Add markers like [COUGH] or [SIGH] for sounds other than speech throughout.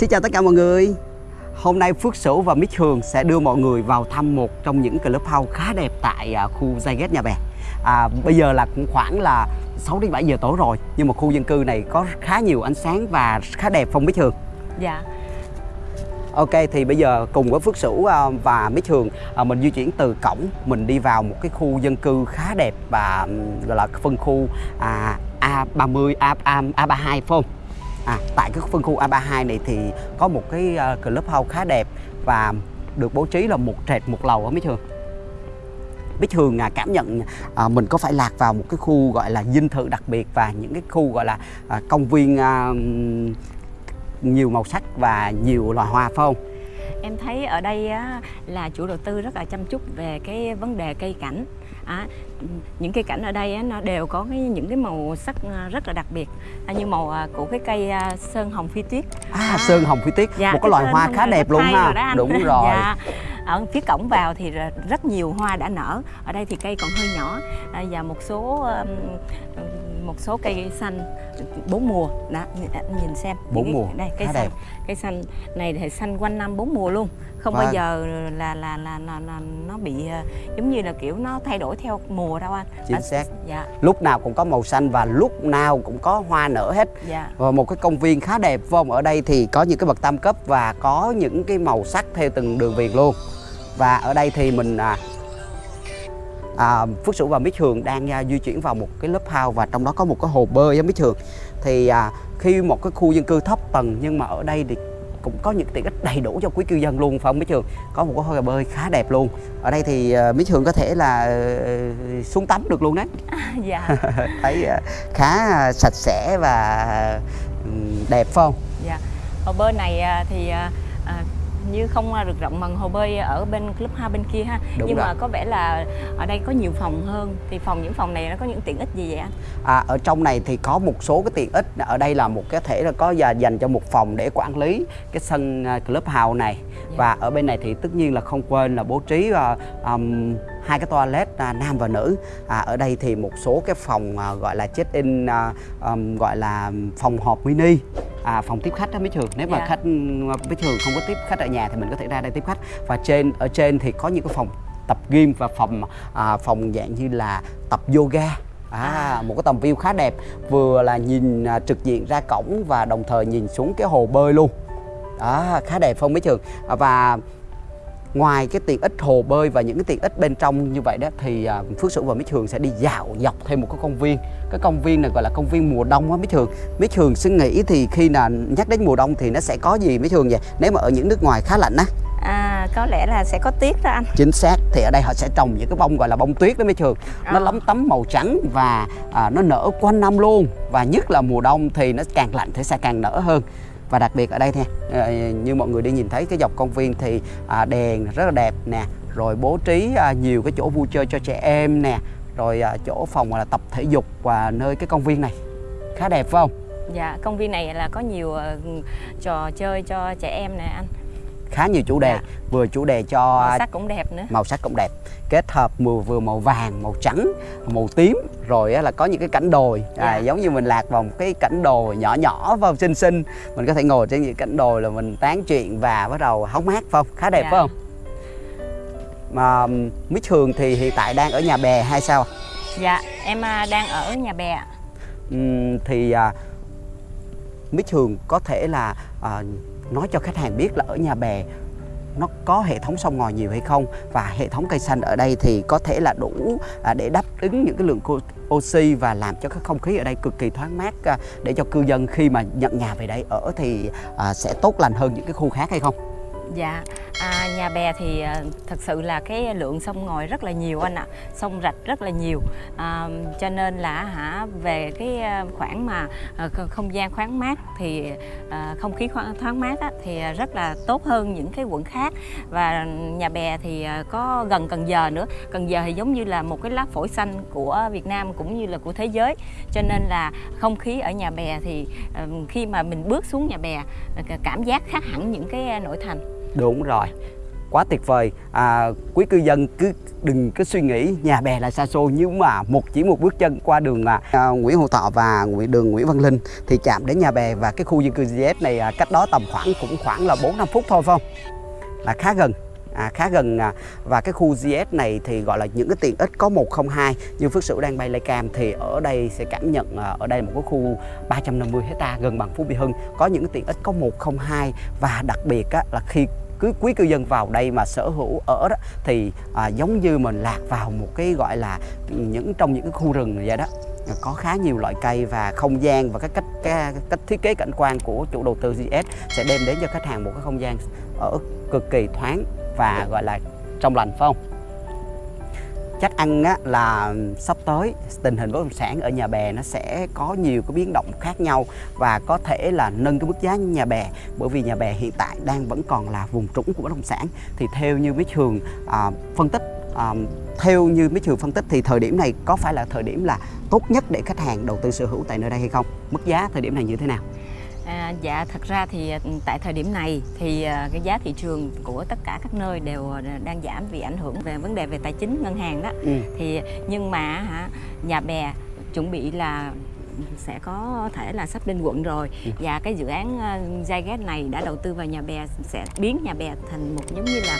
Xin chào tất cả mọi người. Hôm nay Phước Sửu và Mít Hường sẽ đưa mọi người vào thăm một trong những clubhouse khá đẹp tại à, khu Zyget Nhà Bè. À, Bây giờ là cũng khoảng là 6 đến 7 giờ tối rồi Nhưng mà khu dân cư này có khá nhiều ánh sáng và khá đẹp không Mít Hường? Dạ. Ok thì bây giờ cùng với Phước Sửu à, và Mít Hường à, mình di chuyển từ cổng mình đi vào một cái khu dân cư khá đẹp và gọi là phân khu à, A30 A, A, A32 phải không? À, tại cái phân khu A32 này thì có một cái ờ, uh, clubhouse khá đẹp và được bố trí là một trệt một lầu á mấy Hường Bích Hường à, cảm nhận à, mình có phải lạc vào một cái khu gọi là dinh thự đặc biệt và những cái khu gọi là à, công viên à, nhiều màu sắc và nhiều loài hoa phải không? Em thấy ở đây á, là chủ đầu tư rất là chăm chút về cái vấn đề cây cảnh à, những cây cảnh ở đây á, nó đều có cái, những cái màu sắc à, rất là đặc biệt à, như màu à, của cái cây à, sơn hồng phi tuyết À, sơn hồng phi tuyết, Dạ, một cái tên hoa khá đẹp luôn ha. Đúng [LAUGHS] rồi. dạ. Ở phía cổng vào thì rất nhiều hoa đã nở. Ở đây thì cây còn hơi nhỏ à, và một số một số cây xanh bốn mùa. Đó, nhìn- nhìn xem. Bốn mùa, Đây cây xanh. đẹp. Cây xanh này thì xanh quanh năm bốn mùa luôn. Không Vâng. bao giờ là là là, là, là nó bị à, giống như là kiểu nó thay đổi theo mùa đâu anh. Chính xác. Dạ, Lúc nào cũng có màu xanh và lúc nào cũng có hoa nở hết. dạ. Và một cái công viên khá đẹp không? Ở đây thì có những cái bậc tam cấp và có những cái màu sắc theo từng đường viền luôn. Và ở đây thì mình à, à, Phước Sửu và Mít Hường đang à, di chuyển vào một cái lớp house và trong đó có một cái hồ bơi á Mít Hường. Thì à, khi một cái khu dân cư thấp tầng nhưng mà ở đây thì cũng có những tiện ích đầy đủ cho quý cư dân luôn phải không Mít Hường? Có một cái hồ bơi khá đẹp luôn. Ở đây thì à, Mít Hường có thể là ờ, xuống tắm được luôn đấy. dạ. [LAUGHS] Thấy à, khá à, sạch sẽ và ừm, đẹp phải không? Dạ. Hồ bơi này à, thì à, à, như không à, được rộng bằng hồ bơi ở bên club ha bên kia ha. Đúng Nhưng rồi. mà có vẻ là ở đây có nhiều phòng hơn. Thì phòng những phòng này nó có những tiện ích gì vậy anh? À, ở trong này thì có một số cái tiện ích ở đây là một cái thể là có và dành cho một phòng để quản lý cái sân à, clubhouse này Dạ. và ở bên này thì tất nhiên là không quên là bố trí à, ừm, hai cái toilet à, nam và nữ à, ở đây thì một số cái phòng à, gọi là check in à, ừm, gọi là phòng họp mini à, phòng tiếp khách đó mấy trường. Nếu mà Dạ. khách mấy trường không có tiếp khách ở nhà thì mình có thể ra đây tiếp khách. Và trên ở trên thì có những cái phòng tập gym và phòng à, phòng dạng như là tập yoga. À, À. một cái tầm view khá đẹp. Vừa là nhìn à, trực diện ra cổng và đồng thời nhìn xuống cái hồ bơi luôn. Đó khá đẹp không mấy trường? À, và ngoài cái tiện ích hồ bơi và những cái tiện ích bên trong như vậy đó thì à, Phước Sửu và Mít Thường sẽ đi dạo dọc thêm một cái công viên. Cái công viên này gọi là công viên mùa đông á Mít Thường Mít Thường suy nghĩ thì khi nào nhắc đến mùa đông thì nó sẽ có gì Mít Thường vậy? Nếu mà ở những nước ngoài khá lạnh á. À, có lẽ là sẽ có tiết đó anh. chính xác thì ở đây họ sẽ trồng những cái bông gọi là bông tuyết đó mấy trường nó Ờ. lấm tấm màu trắng và à, nó nở quanh năm luôn. Và nhất là mùa đông thì nó càng lạnh thì sẽ càng nở hơn và đặc biệt ở đây nè ờ, như mọi người đi nhìn thấy cái dọc công viên thì à, đèn rất là đẹp nè rồi bố trí à, nhiều cái chỗ vui chơi cho trẻ em nè rồi à, chỗ phòng là tập thể dục và nơi cái công viên này khá đẹp phải không Dạ, công viên này là có nhiều ờ, trò chơi cho trẻ em nè anh khá nhiều chủ đề Dạ. vừa chủ đề cho Màu sắc cũng đẹp nữa. màu sắc cũng đẹp kết hợp vừa vừa màu vàng màu trắng màu tím rồi là có những cái cảnh đồi à, Dạ. giống như mình lạc vào một cái cảnh đồi nhỏ nhỏ vào xinh xinh mình có thể ngồi trên những cảnh đồi là mình tán chuyện và bắt đầu hóng mát phải không khá đẹp Dạ. phải không mà Mít Hường thì hiện tại đang ở nhà bè hay sao Dạ, em à, đang ở nhà bè. Ừm, thì à, Mít Hường có thể là à, nói cho khách hàng biết là ở nhà bè nó có hệ thống sông ngòi nhiều hay không và hệ thống cây xanh ở đây thì có thể là đủ à, để đáp ứng những cái lượng oxy và làm cho cái không khí ở đây cực kỳ thoáng mát à, để cho cư dân khi mà nhận nhà về đây ở thì à, sẽ tốt lành hơn những cái khu khác hay không? Dạ, à, nhà bè thì à, thật sự là cái lượng sông ngòi rất là nhiều anh ạ, sông rạch rất là nhiều, à, cho nên là hả về cái à, khoảng mà à, không gian khoáng mát thì à, không khí khoáng, thoáng mát á, thì rất là tốt hơn những cái quận khác. Và nhà bè thì có gần Cần Giờ nữa, Cần Giờ thì giống như là một cái lá phổi xanh của Việt Nam cũng như là của thế giới, cho nên là không khí ở nhà bè thì khi mà mình bước xuống nhà bè cảm giác khác hẳn những cái nội thành. Đúng rồi. quá tuyệt vời à, quý cư dân cứ đừng có suy nghĩ nhà bè là xa xôi nhưng mà một chỉ một bước chân qua đường à, à, Nguyễn Hữu Thọ và Nguyễn đường Nguyễn Văn Linh thì chạm đến nhà bè và cái khu dân cư GS này à, cách đó tầm khoảng cũng khoảng là 4 5 phút thôi phải không? Là khá gần. À, khá gần à, và cái khu GS này thì gọi là những cái tiện ích có 102 như Phước Sửu đang bay lay cam thì ở đây sẽ cảm nhận à, ở đây một cái khu 350 hecta gần bằng Phú Mỹ Hưng. Có những cái tiện ích có 102 và đặc biệt á, là khi cứ quý cư dân vào đây mà sở hữu ở đó thì à, giống như mình lạc vào một cái gọi là những trong những cái khu rừng vậy đó. Có khá nhiều loại cây và không gian và cái cách cái cách thiết kế cảnh quan của chủ đầu tư GS sẽ đem đến cho khách hàng một cái không gian ở cực kỳ thoáng và gọi là trong lành phải không? chắc ăn á, là sắp tới tình hình bất động sản ở nhà bè nó sẽ có nhiều cái biến động khác nhau và có thể là nâng cái mức giá nhà bè. Bởi vì nhà bè hiện tại đang vẫn còn là vùng trũng của bất động sản. Thì theo như mấy trường à, phân tích à, theo như mấy trường phân tích thì thời điểm này có phải là thời điểm là tốt nhất để khách hàng đầu tư sở hữu tại nơi đây hay không? Mức giá thời điểm này như thế nào? À, dạ thật ra thì tại thời điểm này thì cái giá thị trường của tất cả các nơi đều đang giảm vì ảnh hưởng về vấn đề về tài chính ngân hàng đó ừ. thì nhưng mà hả nhà bè chuẩn bị là sẽ có thể là sắp lên quận rồi ừ. và cái dự án Zyget này đã đầu tư vào nhà bè sẽ biến nhà bè thành một giống như là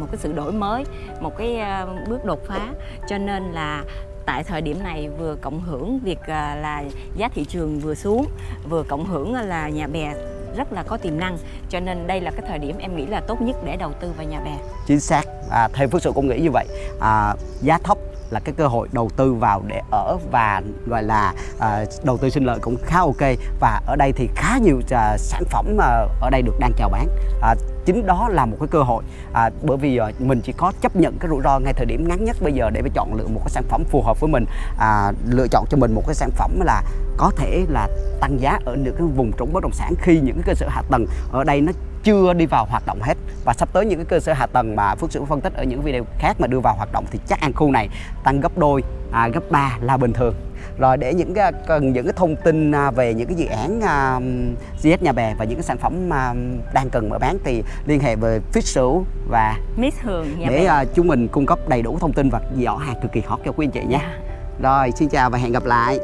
một cái sự đổi mới một cái bước đột phá cho nên là tại thời điểm này vừa cộng hưởng việc à, là giá thị trường vừa xuống vừa cộng hưởng à, là nhà bè rất là có tiềm năng. Cho nên đây là cái thời điểm em nghĩ là tốt nhất để đầu tư vào nhà bè. Chính xác. À, theo phước sự cũng nghĩ như vậy. À, giá thấp là cái cơ hội đầu tư vào để ở và gọi là à, đầu tư sinh lợi cũng khá ok. Và ở đây thì khá nhiều à, sản phẩm à, ở đây được đang chào bán. À, chính đó là một cái cơ hội à, bởi vì à, mình chỉ có chấp nhận cái rủi ro ngay thời điểm ngắn nhất bây giờ để mà chọn lựa một cái sản phẩm phù hợp với mình à, lựa chọn cho mình một cái sản phẩm là có thể là tăng giá ở những cái vùng trũng bất động sản khi những cái cơ sở hạ tầng ở đây nó chưa đi vào hoạt động hết. Và sắp tới những cái cơ sở hạ tầng mà Phước Sửu phân tích ở những video khác mà đưa vào hoạt động thì chắc ăn khu này tăng gấp đôi à, gấp 3 là bình thường rồi để những cái cần những cái thông tin à, về những cái dự án uh, GS Nhà Bè và những cái sản phẩm uh, đang cần mở bán thì liên hệ với Phước Sửu và Miss Hường Nhà để uh, chúng mình cung cấp đầy đủ thông tin và giỏ hàng cực kỳ hot cho quý anh chị. Yeah. Dạ. Rồi xin chào và hẹn gặp lại.